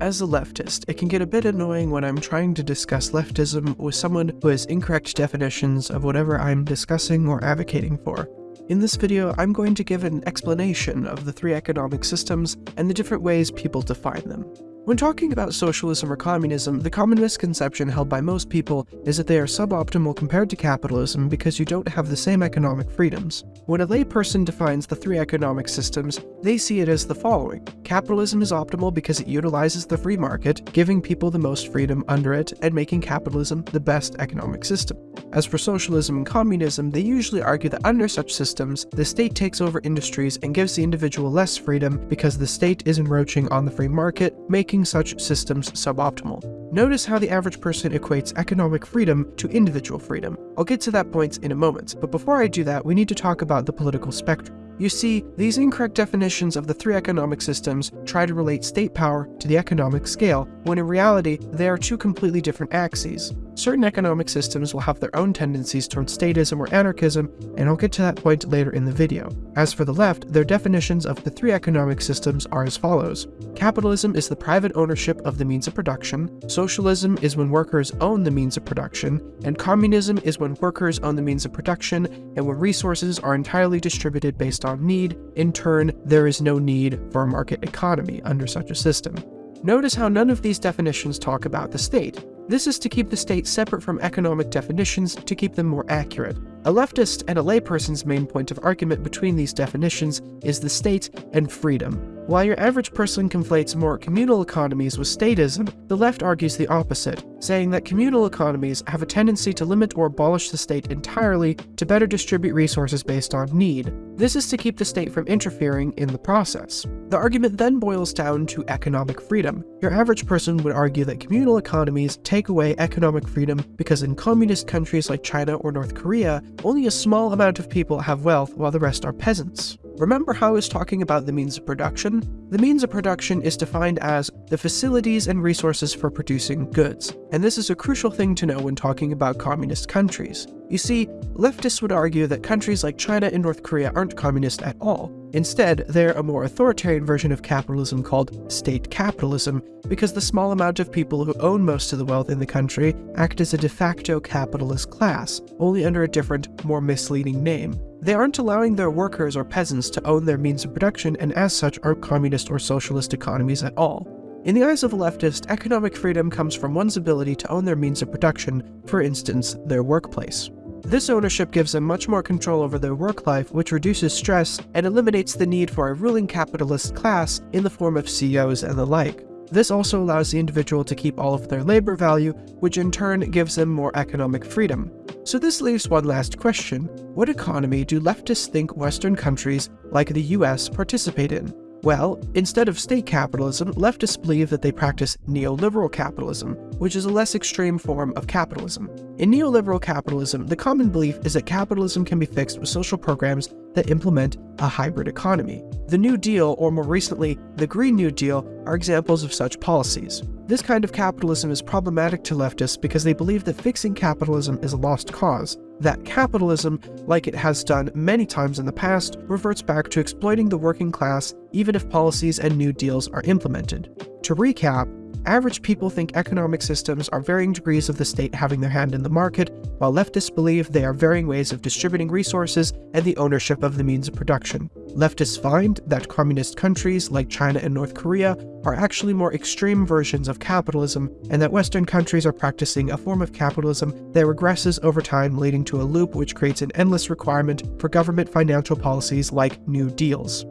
As a leftist, it can get a bit annoying when I'm trying to discuss leftism with someone who has incorrect definitions of whatever I'm discussing or advocating for. In this video, I'm going to give an explanation of the three economic systems and the different ways people define them. When talking about socialism or communism, the common misconception held by most people is that they are suboptimal compared to capitalism because you don't have the same economic freedoms. When a layperson defines the three economic systems, they see it as the following. Capitalism is optimal because it utilizes the free market, giving people the most freedom under it and making capitalism the best economic system. As for socialism and communism, they usually argue that under such systems, the state takes over industries and gives the individual less freedom because the state is encroaching on the free market, making making such systems suboptimal. Notice how the average person equates economic freedom to individual freedom. I'll get to that point in a moment, but before I do that, we need to talk about the political spectrum. You see, these incorrect definitions of the three economic systems try to relate state power to the economic scale, when in reality, they are two completely different axes. Certain economic systems will have their own tendencies towards statism or anarchism, and I'll get to that point later in the video. As for the left, their definitions of the three economic systems are as follows. Capitalism is the private ownership of the means of production, socialism is when workers own the means of production, and communism is when workers own the means of production and when resources are entirely distributed based on need, in turn, there is no need for a market economy under such a system. Notice how none of these definitions talk about the state. This is to keep the state separate from economic definitions to keep them more accurate. A leftist and a layperson's main point of argument between these definitions is the state and freedom. While your average person conflates more communal economies with statism, the left argues the opposite, saying that communal economies have a tendency to limit or abolish the state entirely to better distribute resources based on need. This is to keep the state from interfering in the process. The argument then boils down to economic freedom. Your average person would argue that communal economies take away economic freedom because in communist countries like China or North Korea, only a small amount of people have wealth while the rest are peasants. Remember how I was talking about the means of production? The means of production is defined as the facilities and resources for producing goods, and this is a crucial thing to know when talking about communist countries. You see, leftists would argue that countries like China and North Korea aren't communist at all. Instead, they're a more authoritarian version of capitalism called state capitalism, because the small amount of people who own most of the wealth in the country act as a de facto capitalist class, only under a different, more misleading name. They aren't allowing their workers or peasants to own their means of production and as such aren't communist or socialist economies at all. In the eyes of a leftist, economic freedom comes from one's ability to own their means of production, for instance, their workplace. This ownership gives them much more control over their work life, which reduces stress and eliminates the need for a ruling capitalist class in the form of CEOs and the like. This also allows the individual to keep all of their labor value, which in turn gives them more economic freedom. So this leaves one last question. What economy do leftists think Western countries, like the US, participate in? Well, instead of state capitalism, leftists believe that they practice neoliberal capitalism, which is a less extreme form of capitalism. In neoliberal capitalism, the common belief is that capitalism can be fixed with social programs that implement a hybrid economy. The New Deal, or more recently, the Green New Deal, are examples of such policies. This kind of capitalism is problematic to leftists because they believe that fixing capitalism is a lost cause, that capitalism, like it has done many times in the past, reverts back to exploiting the working class even if policies and new deals are implemented. To recap, average people think economic systems are varying degrees of the state having their hand in the market, while leftists believe they are varying ways of distributing resources and the ownership of the means of production. Leftists find that communist countries like China and North Korea are actually more extreme versions of capitalism, and that Western countries are practicing a form of capitalism that regresses over time leading to a loop which creates an endless requirement for government financial policies like new deals.